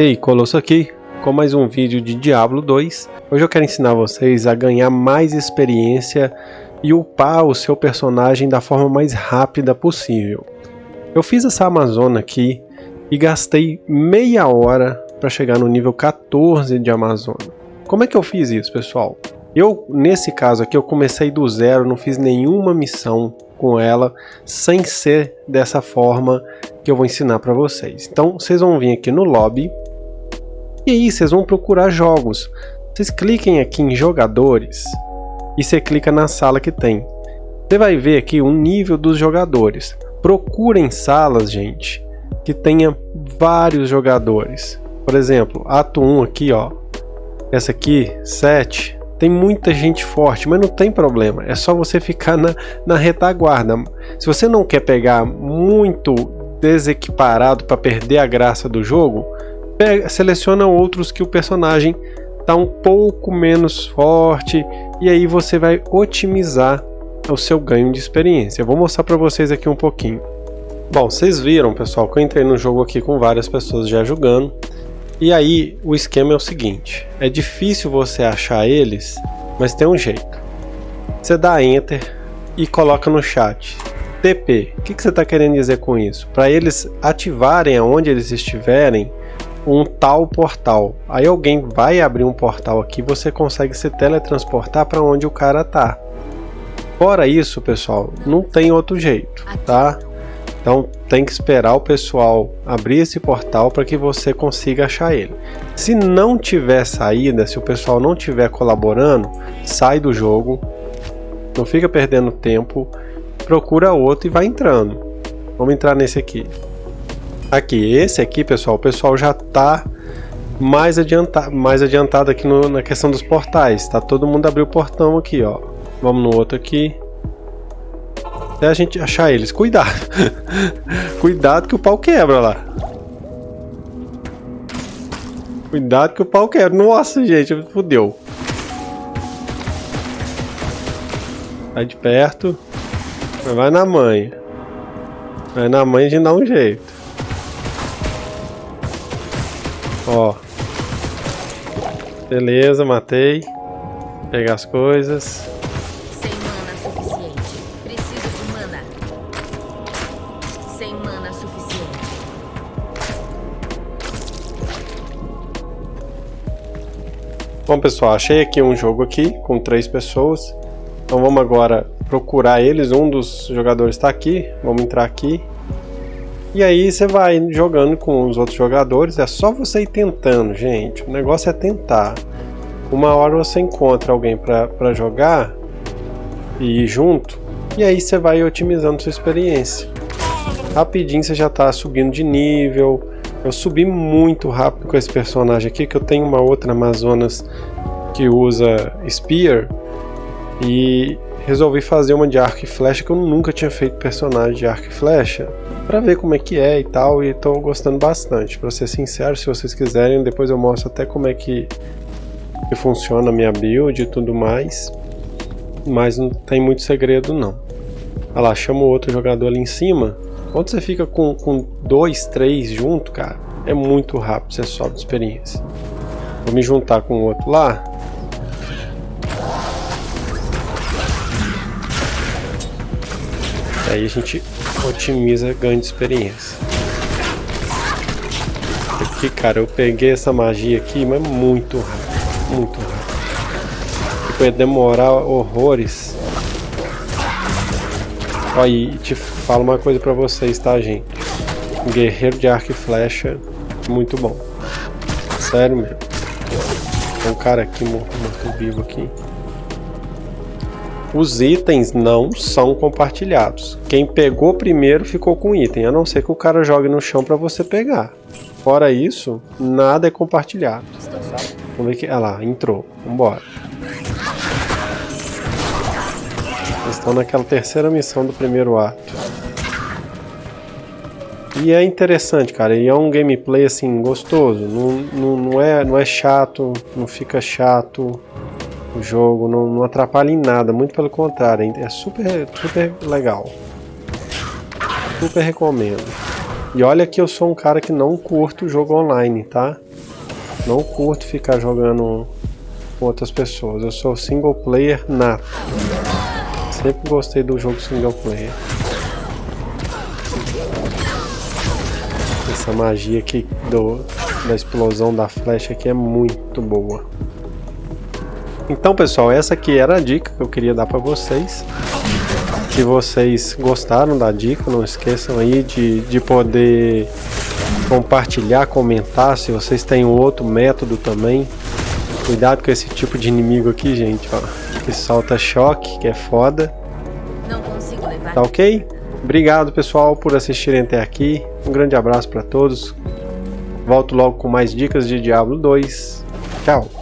Ei, Colosso aqui, com mais um vídeo de Diablo 2. Hoje eu quero ensinar vocês a ganhar mais experiência e upar o seu personagem da forma mais rápida possível. Eu fiz essa Amazona aqui e gastei meia hora para chegar no nível 14 de Amazona. Como é que eu fiz isso, pessoal? Eu, nesse caso aqui, eu comecei do zero, não fiz nenhuma missão com ela, sem ser dessa forma que eu vou ensinar para vocês. Então, vocês vão vir aqui no lobby, e aí vocês vão procurar jogos. Vocês cliquem aqui em jogadores, e você clica na sala que tem. Você vai ver aqui o nível dos jogadores. Procurem salas, gente, que tenha vários jogadores. Por exemplo, ato 1 aqui, ó. Essa aqui, 7, tem muita gente forte, mas não tem problema. É só você ficar na, na retaguarda. Se você não quer pegar muito desequiparado para perder a graça do jogo, pega, seleciona outros que o personagem está um pouco menos forte e aí você vai otimizar o seu ganho de experiência. Eu vou mostrar para vocês aqui um pouquinho. Bom, vocês viram, pessoal, que eu entrei no jogo aqui com várias pessoas já jogando. E aí o esquema é o seguinte, é difícil você achar eles, mas tem um jeito. Você dá Enter e coloca no chat TP. O que, que você está querendo dizer com isso? Para eles ativarem aonde eles estiverem um tal portal. Aí alguém vai abrir um portal aqui, você consegue se teletransportar para onde o cara tá. Fora isso, pessoal, não tem outro jeito, tá? Então tem que esperar o pessoal abrir esse portal para que você consiga achar ele. Se não tiver saída, se o pessoal não estiver colaborando, sai do jogo, não fica perdendo tempo, procura outro e vai entrando. Vamos entrar nesse aqui. Aqui, esse aqui, pessoal, o pessoal já está mais, adianta, mais adiantado aqui no, na questão dos portais. Tá todo mundo abriu o portão aqui, ó. Vamos no outro aqui até a gente achar eles. Cuidado. Cuidado que o pau quebra lá. Cuidado que o pau quebra. Nossa, gente, fodeu. Sai de perto. Vai na mãe. Vai na mãe de dar um jeito. Ó. Beleza, matei. Pegar as coisas. Bom pessoal, achei aqui um jogo aqui com três pessoas. Então vamos agora procurar eles. Um dos jogadores está aqui. Vamos entrar aqui. E aí você vai jogando com os outros jogadores. É só você ir tentando, gente. O negócio é tentar. Uma hora você encontra alguém para jogar e ir junto. E aí você vai otimizando sua experiência. Rapidinho você já está subindo de nível eu subi muito rápido com esse personagem aqui, que eu tenho uma outra Amazonas que usa Spear. E resolvi fazer uma de arco e flecha, que eu nunca tinha feito personagem de arco e flecha. Pra ver como é que é e tal, e tô gostando bastante. Pra ser sincero, se vocês quiserem, depois eu mostro até como é que, que funciona a minha build e tudo mais. Mas não tem muito segredo não. Olha lá, chama o outro jogador ali em cima. Quando você fica com, com dois, três junto, cara, é muito rápido, você sobe de experiência. Vou me juntar com o outro lá. Aí a gente otimiza ganho de experiência. Aqui, cara, eu peguei essa magia aqui, mas muito rápido, muito rápido. Tipo, ia demorar horrores. Aí, te falo uma coisa pra vocês, tá, gente? Guerreiro de arco e flecha, muito bom. Sério mesmo. Tem um cara aqui morto vivo aqui. Os itens não são compartilhados. Quem pegou primeiro ficou com o item, a não ser que o cara jogue no chão para você pegar. Fora isso, nada é compartilhado. Vamos ver que. Ah lá, entrou. Vambora. Eles estão naquela terceira missão do primeiro ato. E é interessante, cara, e é um gameplay assim gostoso, não, não, não, é, não é chato, não fica chato o jogo, não, não atrapalha em nada, muito pelo contrário, é super, super legal. Super recomendo. E olha que eu sou um cara que não curto jogo online, tá? Não curto ficar jogando com outras pessoas. Eu sou single player nato. Sempre gostei do jogo single player. Essa magia aqui do, da explosão da flecha aqui é muito boa. Então pessoal, essa aqui era a dica que eu queria dar para vocês. Se vocês gostaram da dica, não esqueçam aí de, de poder compartilhar, comentar se vocês têm um outro método também. Cuidado com esse tipo de inimigo aqui, gente, ó. Que solta choque, que é foda. Tá ok? Obrigado pessoal por assistirem até aqui. Um grande abraço para todos. Volto logo com mais dicas de Diablo 2. Tchau!